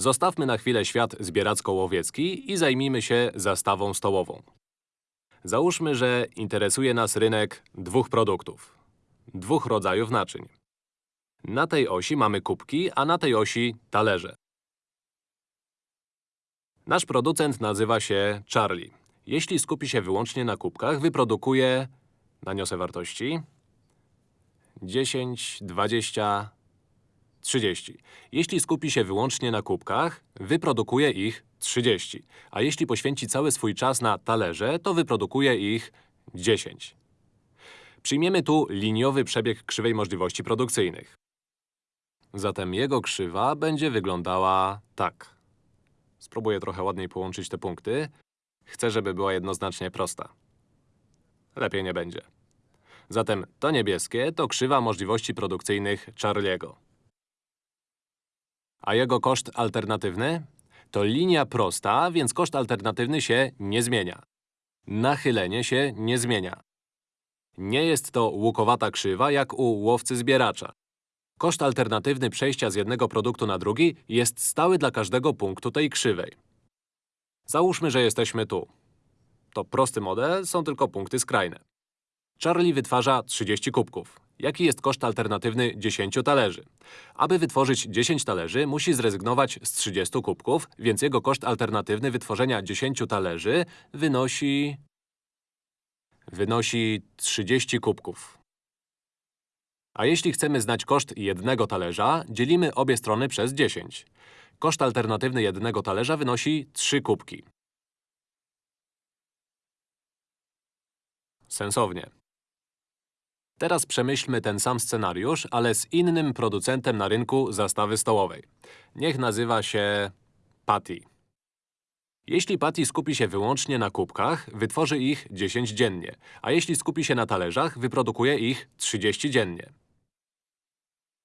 Zostawmy na chwilę świat zbieracko-łowiecki i zajmijmy się zastawą stołową. Załóżmy, że interesuje nas rynek dwóch produktów. Dwóch rodzajów naczyń. Na tej osi mamy kubki, a na tej osi talerze. Nasz producent nazywa się Charlie. Jeśli skupi się wyłącznie na kubkach, wyprodukuje… Naniosę wartości. 10, 20, 30. Jeśli skupi się wyłącznie na kubkach, wyprodukuje ich 30. A jeśli poświęci cały swój czas na talerze, to wyprodukuje ich 10. Przyjmiemy tu liniowy przebieg krzywej możliwości produkcyjnych. Zatem jego krzywa będzie wyglądała tak. Spróbuję trochę ładniej połączyć te punkty. Chcę, żeby była jednoznacznie prosta. Lepiej nie będzie. Zatem to niebieskie to krzywa możliwości produkcyjnych Charliego. A jego koszt alternatywny? To linia prosta, więc koszt alternatywny się nie zmienia. Nachylenie się nie zmienia. Nie jest to łukowata krzywa jak u łowcy-zbieracza. Koszt alternatywny przejścia z jednego produktu na drugi jest stały dla każdego punktu tej krzywej. Załóżmy, że jesteśmy tu. To prosty model, są tylko punkty skrajne. Charlie wytwarza 30 kubków. Jaki jest koszt alternatywny 10 talerzy? Aby wytworzyć 10 talerzy, musi zrezygnować z 30 kubków, więc jego koszt alternatywny wytworzenia 10 talerzy wynosi… wynosi 30 kubków. A jeśli chcemy znać koszt jednego talerza, dzielimy obie strony przez 10. Koszt alternatywny jednego talerza wynosi 3 kubki. Sensownie. Teraz przemyślmy ten sam scenariusz, ale z innym producentem na rynku zastawy stołowej. Niech nazywa się… Patty. Jeśli Patty skupi się wyłącznie na kubkach, wytworzy ich 10 dziennie, a jeśli skupi się na talerzach, wyprodukuje ich 30 dziennie.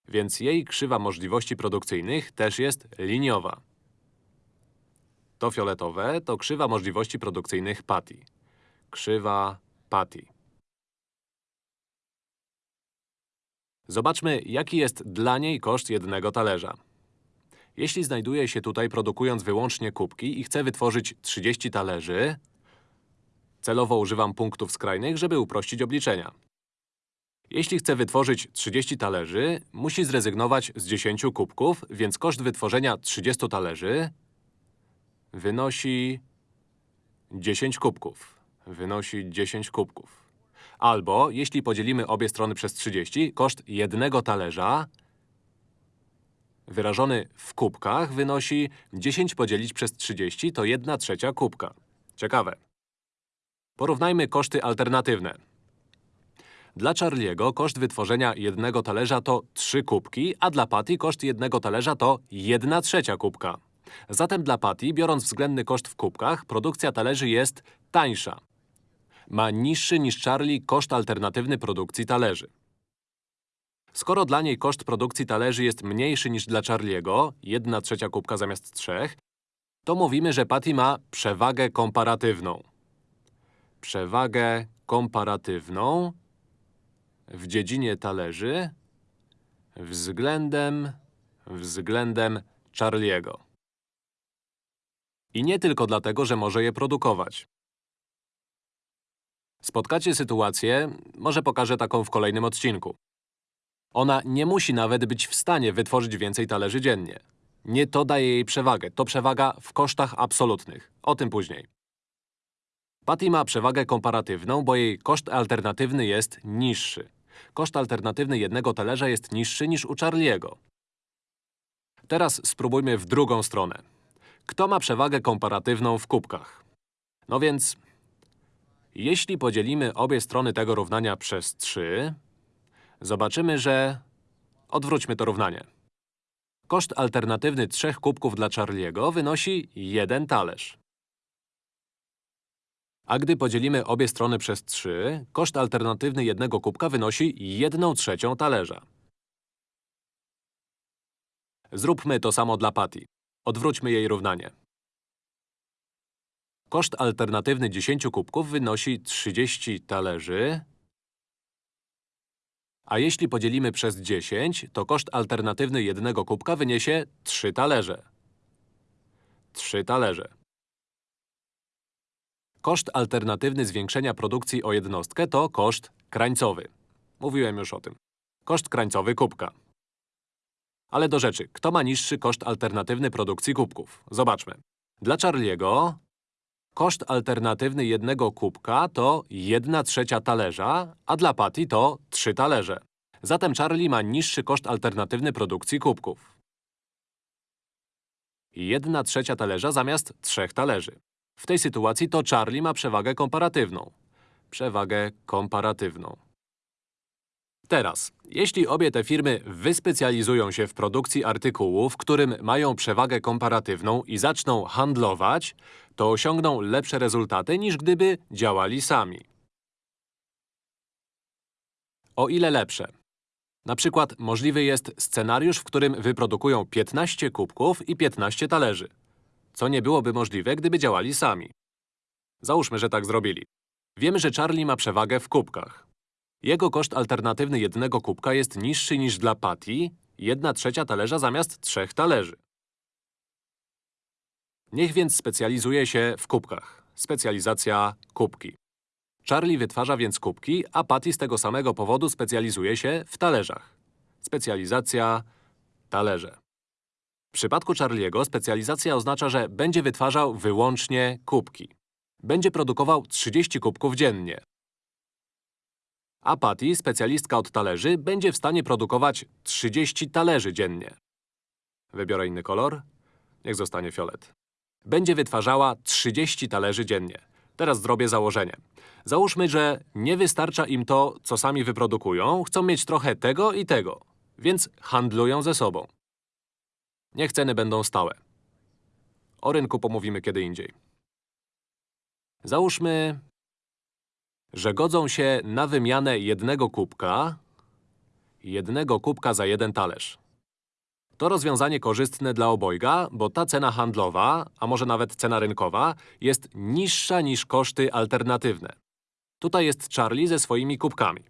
Więc jej krzywa możliwości produkcyjnych też jest liniowa. To fioletowe to krzywa możliwości produkcyjnych Patty. Krzywa Patty. Zobaczmy, jaki jest dla niej koszt jednego talerza. Jeśli znajduje się tutaj produkując wyłącznie kubki i chce wytworzyć 30 talerzy, celowo używam punktów skrajnych, żeby uprościć obliczenia. Jeśli chce wytworzyć 30 talerzy, musi zrezygnować z 10 kubków, więc koszt wytworzenia 30 talerzy wynosi 10 kubków. Wynosi 10 kubków. Albo, jeśli podzielimy obie strony przez 30, koszt jednego talerza wyrażony w kubkach wynosi 10 podzielić przez 30 to 1 trzecia kubka. Ciekawe. Porównajmy koszty alternatywne. Dla Charliego koszt wytworzenia jednego talerza to 3 kubki, a dla Patty koszt jednego talerza to 1 trzecia kubka. Zatem dla Patty, biorąc względny koszt w kubkach, produkcja talerzy jest tańsza ma niższy niż Charlie koszt alternatywny produkcji talerzy. Skoro dla niej koszt produkcji talerzy jest mniejszy niż dla Charliego, 1 trzecia kubka zamiast 3, to mówimy, że Patty ma przewagę komparatywną. Przewagę komparatywną w dziedzinie talerzy względem, względem Charliego. I nie tylko dlatego, że może je produkować. Spotkacie sytuację, może pokażę taką w kolejnym odcinku. Ona nie musi nawet być w stanie wytworzyć więcej talerzy dziennie. Nie to daje jej przewagę, to przewaga w kosztach absolutnych. O tym później. Patty ma przewagę komparatywną, bo jej koszt alternatywny jest niższy. Koszt alternatywny jednego talerza jest niższy niż u Charliego. Teraz spróbujmy w drugą stronę. Kto ma przewagę komparatywną w kubkach? No więc jeśli podzielimy obie strony tego równania przez 3, zobaczymy, że… Odwróćmy to równanie. Koszt alternatywny trzech kubków dla Charliego wynosi jeden talerz. A gdy podzielimy obie strony przez 3, koszt alternatywny jednego kubka wynosi 1 trzecią talerza. Zróbmy to samo dla Patty. Odwróćmy jej równanie. Koszt alternatywny 10 kubków wynosi 30 talerzy. A jeśli podzielimy przez 10, to koszt alternatywny jednego kubka wyniesie 3 talerze. 3 talerze. Koszt alternatywny zwiększenia produkcji o jednostkę to koszt krańcowy. Mówiłem już o tym. Koszt krańcowy kubka. Ale do rzeczy. Kto ma niższy koszt alternatywny produkcji kubków? Zobaczmy. Dla Charliego koszt alternatywny jednego kubka to 1 trzecia talerza, a dla Patty to 3 talerze. Zatem Charlie ma niższy koszt alternatywny produkcji kubków. 1 trzecia talerza zamiast 3 talerzy. W tej sytuacji to Charlie ma przewagę komparatywną. Przewagę komparatywną. Teraz, jeśli obie te firmy wyspecjalizują się w produkcji artykułu, w którym mają przewagę komparatywną i zaczną handlować, to osiągną lepsze rezultaty niż gdyby działali sami. O ile lepsze? Na przykład możliwy jest scenariusz, w którym wyprodukują 15 kubków i 15 talerzy, co nie byłoby możliwe, gdyby działali sami. Załóżmy, że tak zrobili. Wiemy, że Charlie ma przewagę w kubkach. Jego koszt alternatywny jednego kubka jest niższy niż dla Patty, 1 trzecia talerza zamiast 3 talerzy. Niech więc specjalizuje się w kubkach. Specjalizacja kubki. Charlie wytwarza więc kubki, a Patty z tego samego powodu specjalizuje się w talerzach. Specjalizacja talerze. W przypadku Charliego specjalizacja oznacza, że będzie wytwarzał wyłącznie kubki. Będzie produkował 30 kubków dziennie. A Patty, specjalistka od talerzy, będzie w stanie produkować 30 talerzy dziennie. Wybiorę inny kolor. Niech zostanie fiolet. Będzie wytwarzała 30 talerzy dziennie. Teraz zrobię założenie. Załóżmy, że nie wystarcza im to, co sami wyprodukują, chcą mieć trochę tego i tego, więc handlują ze sobą. Niech ceny będą stałe. O rynku pomówimy kiedy indziej. Załóżmy, że godzą się na wymianę jednego kubka, jednego kubka za jeden talerz. To rozwiązanie korzystne dla obojga, bo ta cena handlowa, a może nawet cena rynkowa, jest niższa niż koszty alternatywne. Tutaj jest Charlie ze swoimi kubkami.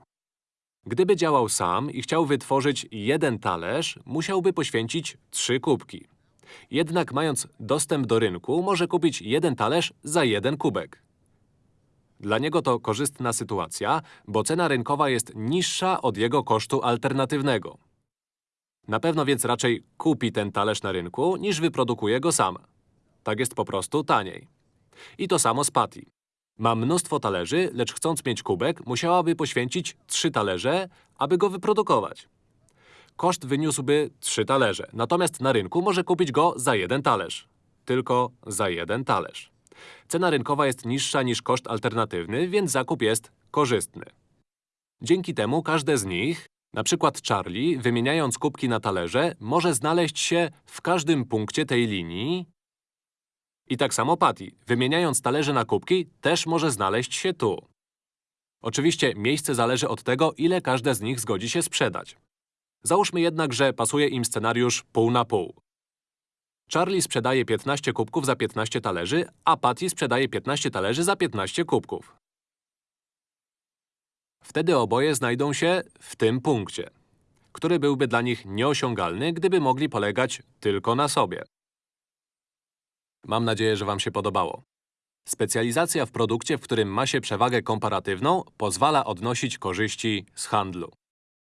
Gdyby działał sam i chciał wytworzyć jeden talerz, musiałby poświęcić trzy kubki. Jednak mając dostęp do rynku, może kupić jeden talerz za jeden kubek. Dla niego to korzystna sytuacja, bo cena rynkowa jest niższa od jego kosztu alternatywnego. Na pewno więc raczej kupi ten talerz na rynku, niż wyprodukuje go sam. Tak jest po prostu taniej. I to samo z Patty. Ma mnóstwo talerzy, lecz chcąc mieć kubek, musiałaby poświęcić trzy talerze, aby go wyprodukować. Koszt wyniósłby trzy talerze, natomiast na rynku może kupić go za jeden talerz. Tylko za jeden talerz. Cena rynkowa jest niższa niż koszt alternatywny, więc zakup jest korzystny. Dzięki temu każde z nich, na przykład Charlie, wymieniając kubki na talerze, może znaleźć się w każdym punkcie tej linii i tak samo Patty, wymieniając talerze na kubki, też może znaleźć się tu. Oczywiście miejsce zależy od tego, ile każde z nich zgodzi się sprzedać. Załóżmy jednak, że pasuje im scenariusz pół na pół. Charlie sprzedaje 15 kubków za 15 talerzy, a Patty sprzedaje 15 talerzy za 15 kubków. Wtedy oboje znajdą się w tym punkcie, który byłby dla nich nieosiągalny, gdyby mogli polegać tylko na sobie. Mam nadzieję, że Wam się podobało. Specjalizacja w produkcie, w którym ma się przewagę komparatywną, pozwala odnosić korzyści z handlu.